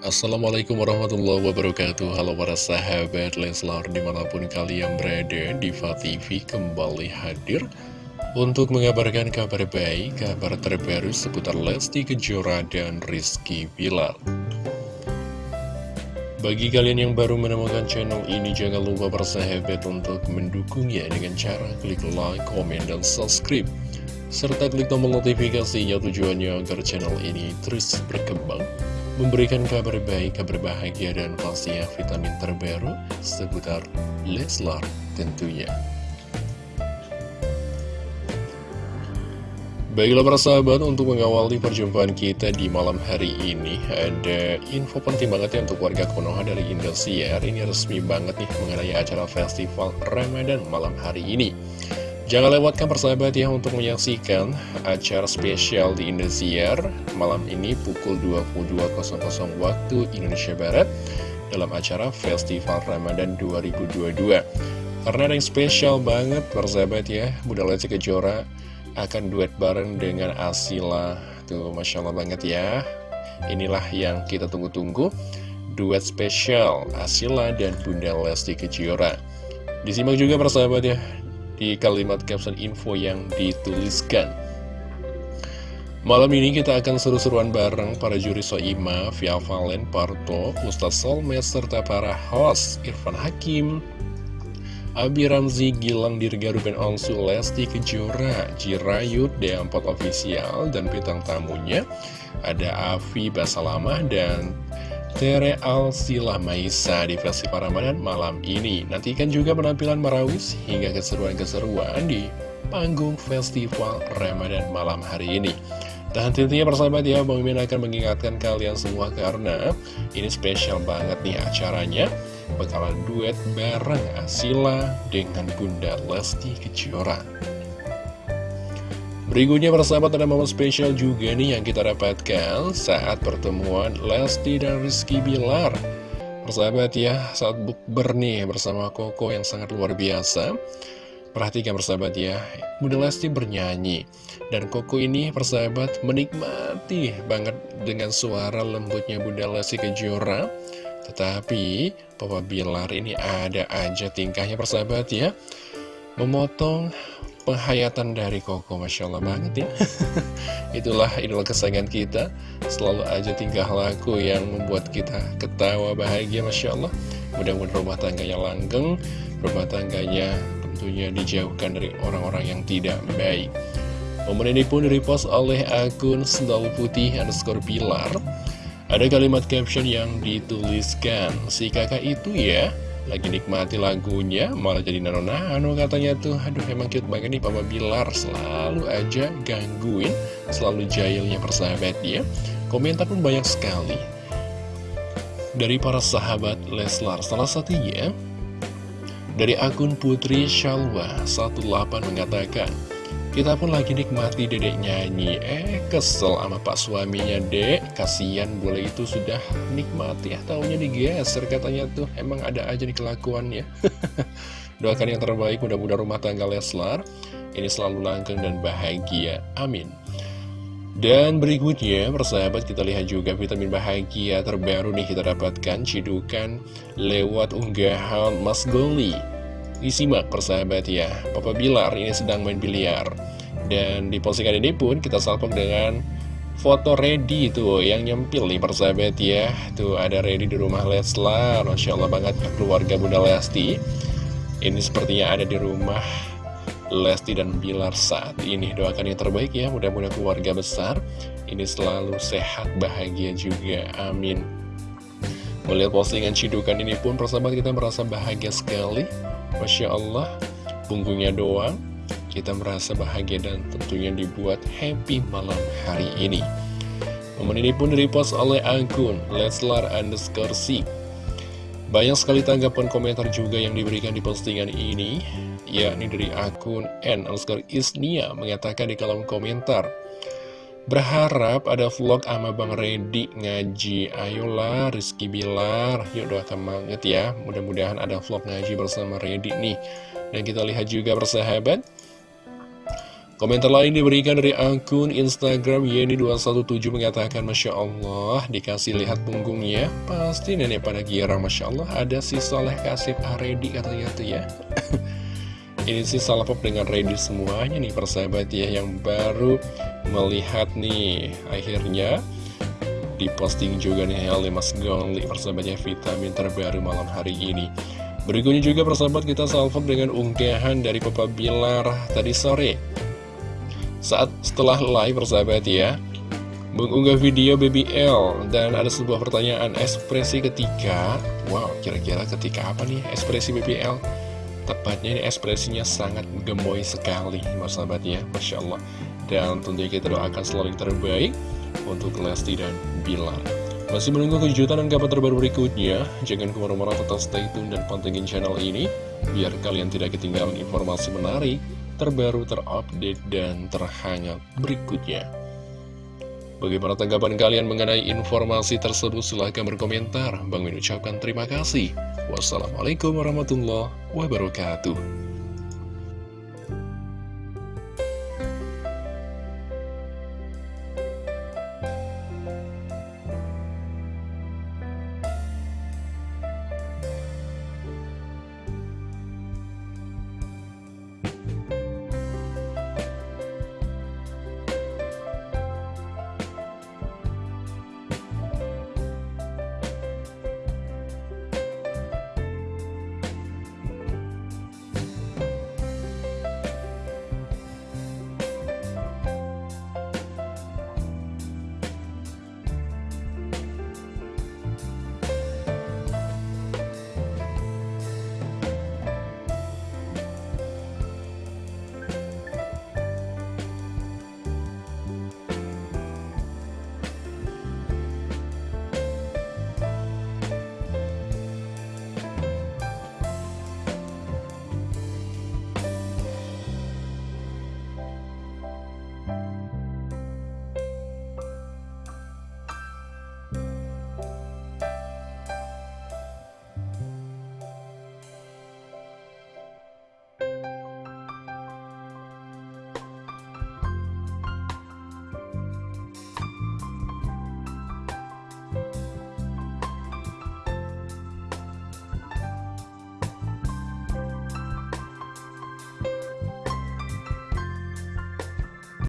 Assalamualaikum warahmatullahi wabarakatuh. Halo para sahabat Leslar di mana pun kalian berada Diva TV kembali hadir Untuk mengabarkan kabar baik, kabar terbaru seputar Lesti Kejora dan Rizky Bilar Bagi kalian yang baru menemukan channel ini Jangan lupa bersahabat untuk mendukungnya dengan cara klik like, komen, dan subscribe. Serta klik tombol notifikasinya tujuannya agar channel ini terus berkembang memberikan kabar baik, kabar bahagia, dan pastinya vitamin terbaru seputar Leslar tentunya. Baiklah para sahabat, untuk mengawali perjumpaan kita di malam hari ini Ada info penting banget ya untuk warga Konoha dari Indosiar Ini resmi banget nih mengenai acara festival Ramadan malam hari ini Jangan lewatkan persahabat ya untuk menyaksikan acara spesial di Indosiar malam ini pukul 22.00 waktu Indonesia Barat dalam acara Festival Ramadan 2022. Karena ada yang spesial banget persahabat ya, Bunda Lesti Kejora akan duet bareng dengan Asila. Tuh, Masya Allah banget ya. Inilah yang kita tunggu-tunggu, duet spesial Asila dan Bunda Lesti Kejora. Disimak juga persahabat ya di kalimat caption info yang dituliskan. Malam ini kita akan seru-seruan bareng para juri Soima, Via Valen, Parto, Ustaz Solmes, serta para host Irfan Hakim, Abi Ramzi, Gilang Dirga, Ruben Onsu, Lesti Kejora, Jirayut, Deampot Official, dan bintang tamunya ada Avi Basalamah dan Tere Alsila Maisa di Festival Ramadan malam ini. Nantikan juga penampilan Marawis hingga keseruan-keseruan di panggung Festival Ramadan malam hari ini. Dan tentunya persahabat ya, Bang Min akan mengingatkan kalian semua karena ini spesial banget nih acaranya. Bakalan duet bareng Asila dengan Bunda Lesti Kejora. Berikutnya persahabat ada momen spesial juga nih yang kita dapatkan saat pertemuan Lesti dan Rizky Bilar. Persahabat ya, saat bukber nih bersama Koko yang sangat luar biasa. Perhatikan persahabat ya, Bunda Lesti bernyanyi. Dan Koko ini persahabat menikmati banget dengan suara lembutnya Bunda Lesti Kejora. Tetapi Papa Bilar ini ada aja tingkahnya persahabat ya. Memotong penghayatan dari Koko Masya Allah banget ya. Itulah idola kesayangan kita. Selalu aja tingkah laku yang membuat kita ketawa bahagia Masya Allah. Mudah-mudahan rumah tangganya langgeng Rumah tangganya tentunya dijauhkan dari orang-orang yang tidak baik. Momen ini pun direpost oleh akun Sendal Putih underscore Pilar. Ada kalimat caption yang dituliskan Si kakak itu ya lagi nikmati lagunya malah jadi nano-nano katanya tuh. Aduh emang cute banget nih Papa Bilar selalu aja gangguin selalu jahilnya persahabat dia komentar pun banyak sekali. Dari para sahabat Leslar salah satunya dari akun Putri Shalwa 18 mengatakan kita pun lagi nikmati dedek nyanyi. Eh kesel sama pak suaminya dek. Kasian boleh itu sudah nikmati. Ya Taunya digeser katanya tuh. Emang ada aja nih kelakuannya. Doakan yang terbaik mudah-mudahan rumah tangga Leslar. Ini selalu langgeng dan bahagia. Amin. Dan berikutnya, persahabat kita lihat juga vitamin bahagia terbaru nih kita dapatkan. Cidukan lewat unggahan Mas Goli Disimak persahabat ya. Papa Bilar ini sedang main biliar. Dan di postingan ini pun kita salpok dengan foto ready tuh yang nyempil nih persahabat ya. Tuh ada ready di rumah Leslar Masya Allah banget keluarga Bunda Lesti. Ini sepertinya ada di rumah Lesti dan Bilar saat ini. Doakan yang terbaik ya mudah-mudahan keluarga besar. Ini selalu sehat bahagia juga Amin. Melihat postingan cidukan ini pun persahabat kita merasa bahagia sekali Masya Allah, punggungnya doang, kita merasa bahagia dan tentunya dibuat happy malam hari ini. Momen ini pun direpost oleh akun Leslar underscore C. Banyak sekali tanggapan komentar juga yang diberikan di postingan ini, yakni dari akun N underscore Isnia mengatakan di kolom komentar, Berharap ada vlog sama Bang Redi ngaji. Ayolah Rizky Bilar. Yuk doakan banget ya. Mudah-mudahan ada vlog ngaji bersama Redi nih. Dan kita lihat juga persahabat. Komentar lain diberikan dari akun Instagram Yeni217 mengatakan Masya Allah dikasih lihat punggungnya. Pasti nenek pada girang Masya Allah ada si Soleh Kasih Aredi katanya tuh ya Ini sih salah pop dengan ready semuanya nih persahabat ya Yang baru melihat nih. Akhirnya diposting juga nih oleh Mas Gongli persahabatnya vitamin terbaru malam hari ini. Berikutnya juga persahabat kita salvok dengan unggahan dari Papa Bilar tadi sore. Saat setelah live persahabat ya mengunggah video BBL dan ada sebuah pertanyaan ekspresi ketika wow kira-kira ketika apa nih ekspresi BBL tepatnya ini ekspresinya sangat gemoy sekali persahabat ya Masya Allah. Dan tentunya kita doakan selalu yang terbaik untuk Lesti dan Bilar. Masih menunggu kejutan dan kabar terbaru berikutnya. Jangan ke mana-mana tetap stay tune dan pantengin channel ini biar kalian tidak ketinggalan informasi menarik terbaru, terupdate, dan terhangat berikutnya. Bagaimana tanggapan kalian mengenai informasi tersebut? Silahkan berkomentar. Bang Min ucapkan terima kasih. Wassalamualaikum warahmatullahi wabarakatuh.